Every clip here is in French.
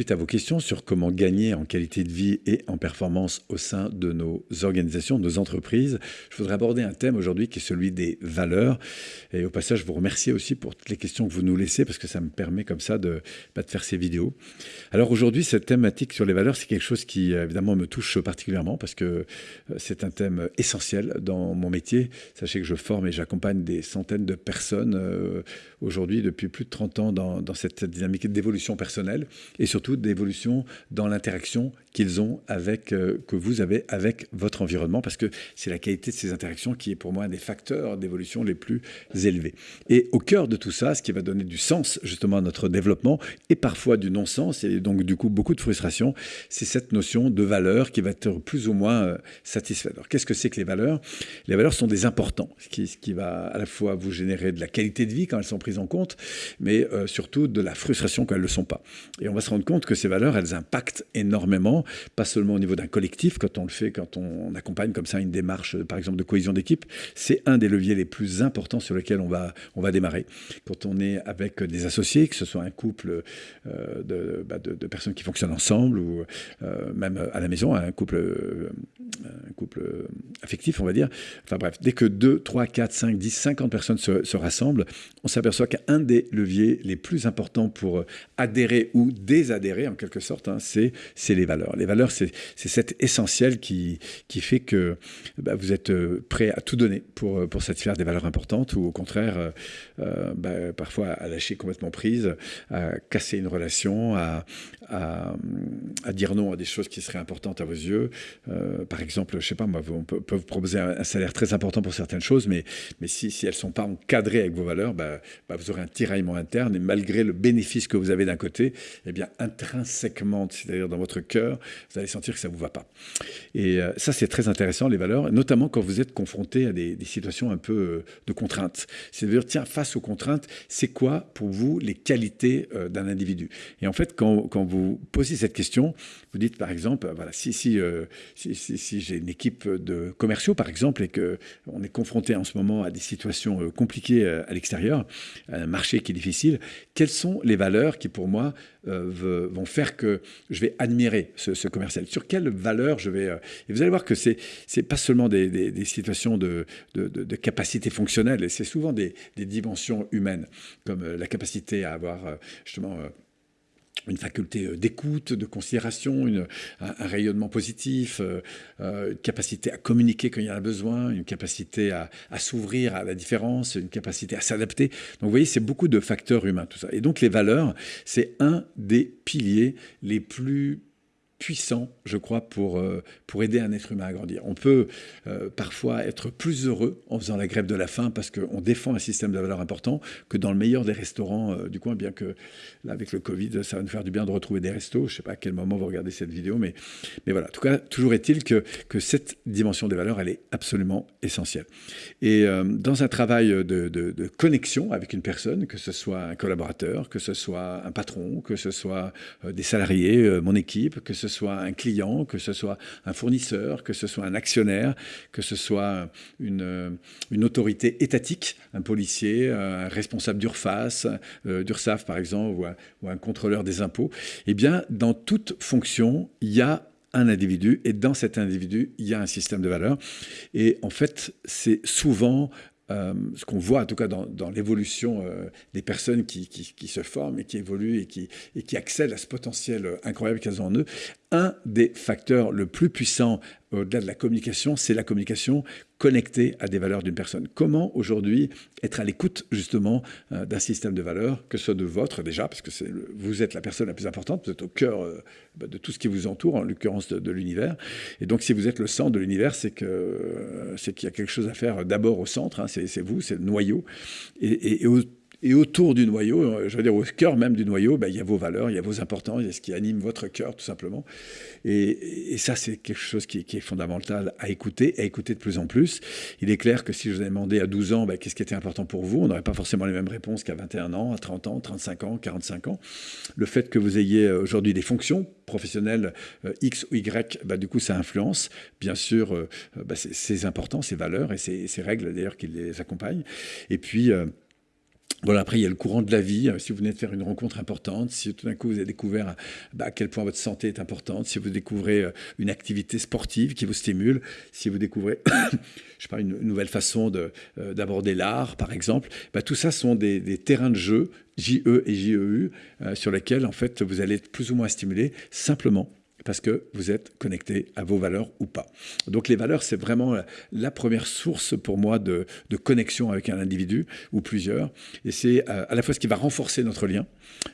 suite à vos questions sur comment gagner en qualité de vie et en performance au sein de nos organisations, de nos entreprises, je voudrais aborder un thème aujourd'hui qui est celui des valeurs. Et au passage, je vous remercie aussi pour toutes les questions que vous nous laissez parce que ça me permet comme ça de, bah, de faire ces vidéos. Alors aujourd'hui, cette thématique sur les valeurs, c'est quelque chose qui évidemment me touche particulièrement parce que euh, c'est un thème essentiel dans mon métier. Sachez que je forme et j'accompagne des centaines de personnes euh, aujourd'hui depuis plus de 30 ans dans, dans cette dynamique d'évolution personnelle et surtout d'évolution dans l'interaction qu'ils ont avec, euh, que vous avez avec votre environnement, parce que c'est la qualité de ces interactions qui est pour moi un des facteurs d'évolution les plus élevés. Et au cœur de tout ça, ce qui va donner du sens justement à notre développement, et parfois du non-sens, et donc du coup beaucoup de frustration, c'est cette notion de valeur qui va être plus ou moins euh, satisfaite. Alors qu'est-ce que c'est que les valeurs? Les valeurs sont des importants, ce qui, ce qui, va à la fois vous générer de la qualité de vie quand elles sont prises en compte, mais euh, surtout de la frustration quand elles ne le sont pas. Et on va se rendre compte que ces valeurs, elles impactent énormément pas seulement au niveau d'un collectif, quand on le fait, quand on accompagne comme ça une démarche, par exemple, de cohésion d'équipe, c'est un des leviers les plus importants sur lesquels on va, on va démarrer. Quand on est avec des associés, que ce soit un couple euh, bah, de, personnes qui fonctionnent ensemble, ou euh, même à la maison, un couple, euh, un couple affectif, on va dire. Enfin bref, dès que 2, 3, 4, 5, 10, 50 personnes se, se rassemblent, on s'aperçoit qu'un des leviers les plus importants pour adhérer ou désadhérer, en quelque sorte, hein, c'est les valeurs les valeurs, c'est cet essentiel qui, qui fait que bah, vous êtes euh, prêt à tout donner pour, euh, pour satisfaire des valeurs importantes ou au contraire, euh, bah, parfois à lâcher complètement prise, à casser une relation, à, à, dire non à des choses qui seraient importantes à vos yeux. par exemple, je sais pas, moi, on peut, vous proposer un, salaire très important pour certaines choses, mais, mais si, si elles ne sont pas encadrées avec vos valeurs, bah, vous aurez un tiraillement interne et malgré le bénéfice que vous avez d'un côté, eh bien, intrinsèquement, c'est-à-dire dans votre cœur, vous allez sentir que ça ne vous va pas. Et euh, ça, c'est très intéressant, les valeurs, notamment quand vous êtes confronté à des, situations un peu euh, de contraintes. C'est-à-dire, tiens, face aux contraintes, c'est quoi pour vous les qualités euh, d'un individu? Et en fait, quand, quand, vous posez cette question, vous dites par exemple, voilà, si, si, si, si j'ai une équipe de commerciaux, par exemple, et qu'on est confronté en ce moment à des situations compliquées à l'extérieur, un marché qui est difficile, quelles sont les valeurs qui, pour moi, vont faire que je vais admirer ce, commercial? Sur quelle valeur je vais... Euh, et vous allez voir que ce n'est pas seulement des, situations de, de, capacité fonctionnelle, c'est souvent des, dimensions humaines, comme euh, la capacité à avoir euh, justement une faculté d'écoute, de considération, un, rayonnement positif, une capacité à communiquer quand il y en a besoin, une capacité à, à s'ouvrir à la différence, une capacité à s'adapter. Donc vous voyez, c'est beaucoup de facteurs humains, tout ça. Et donc les valeurs, c'est un des piliers les plus puissant, je crois, pour, euh, pour aider un être humain à grandir. On peut euh, parfois être plus heureux en faisant la grève de la faim parce qu'on défend un système de valeurs important que dans le meilleur des restaurants euh, du coin, bien que là, avec le Covid, ça va nous faire du bien de retrouver des restos. Je ne sais pas à quel moment vous regardez cette vidéo, mais, mais voilà. En tout cas, toujours est-il que, que cette dimension des valeurs, elle est absolument essentielle. Et dans un travail de, de, de, connexion avec une personne, que ce soit un collaborateur, que ce soit un patron, que ce soit des salariés, mon équipe, que ce soit un client, que ce soit un fournisseur, que ce soit un actionnaire, que ce soit une, une autorité étatique, un policier, un responsable d'URFAS, euh, d'URSAF par exemple, ou un, contrôleur des impôts, eh bien, dans toute fonction, il y a un individu et dans cet individu, il y a un système de valeurs. Et en fait, c'est souvent euh, ce qu'on voit en tout cas dans, l'évolution euh, des personnes qui, qui, se forment et qui évoluent et qui, et qui accèdent à ce potentiel incroyable qu'elles ont en eux, un des facteurs le plus puissants au-delà de la communication, c'est la communication connectée à des valeurs d'une personne. Comment aujourd'hui être à l'écoute justement euh, d'un système de valeurs, que ce soit de votre déjà, parce que vous êtes la personne la plus importante, vous êtes au cœur euh, bah, de tout ce qui vous entoure, en l'occurrence de, l'univers. Et donc si vous êtes le centre de l'univers, c'est euh, qu'il y a quelque chose à faire d'abord au centre, hein, c'est vous, c'est le noyau. Et autour du noyau, euh, je veux dire au cœur même du noyau, ben, il y a vos valeurs, il y a vos importances, il y a ce qui anime votre cœur tout simplement. Et, ça, c'est quelque chose qui, est fondamental à écouter, à écouter de plus en plus. Il est clair que si je vous avais demandé à 12 ans ben, qu'est-ce qui était important pour vous, on n'aurait pas forcément les mêmes réponses qu'à 21 ans, à 30 ans, 35 ans, 45 ans. Le fait que vous ayez euh, aujourd'hui des fonctions professionnelles euh, X ou Y, ben, du coup, ça influence bien sûr ben, ces importants, ces valeurs et ces règles d'ailleurs qui les accompagnent. Et puis, voilà, après, il y a le courant de la vie. Euh, si vous venez de faire une rencontre importante, si tout d'un coup vous avez découvert bah, à quel point votre santé est importante, si vous découvrez euh, une activité sportive qui vous stimule, si vous découvrez, je une, nouvelle façon euh, d'aborder l'art, par exemple, bah, tout ça sont des, terrains de jeu, JE et JEU, sur lesquels, en fait, vous allez être plus ou moins stimulé simplement parce que vous êtes connecté à vos valeurs ou pas. Donc les valeurs, c'est vraiment la première source pour moi de, connexion avec un individu ou plusieurs. Et c'est euh, à la fois ce qui va renforcer notre lien,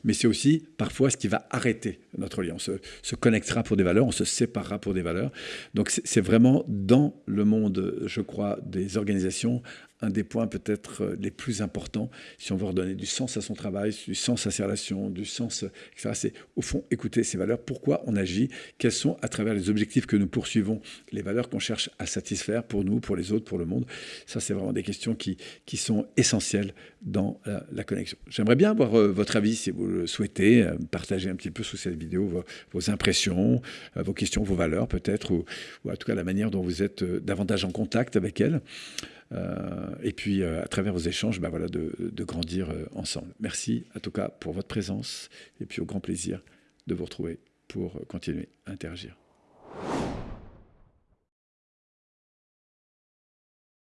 mais c'est aussi parfois ce qui va arrêter notre lien. On se, se, connectera pour des valeurs, on se séparera pour des valeurs. Donc c'est vraiment dans le monde, je crois, des organisations, un des points peut-être euh, les plus importants si on veut redonner du sens à son travail, du sens à ses relations, du sens, etc. C'est au fond écouter ces valeurs, pourquoi on agit, quels sont à travers les objectifs que nous poursuivons, les valeurs qu'on cherche à satisfaire pour nous, pour les autres, pour le monde. Ça, c'est vraiment des questions qui, qui sont essentielles dans la, connexion. J'aimerais bien avoir euh, votre avis, si vous le souhaitez, euh, partager un petit peu sous cette vidéo vos, impressions, vos questions, vos valeurs peut-être, ou, ou, en tout cas la manière dont vous êtes davantage en contact avec elles. Euh, et puis, euh, à travers vos échanges, ben voilà, de, grandir euh, ensemble. Merci, en tout cas, pour votre présence, et puis au grand plaisir de vous retrouver pour continuer à interagir.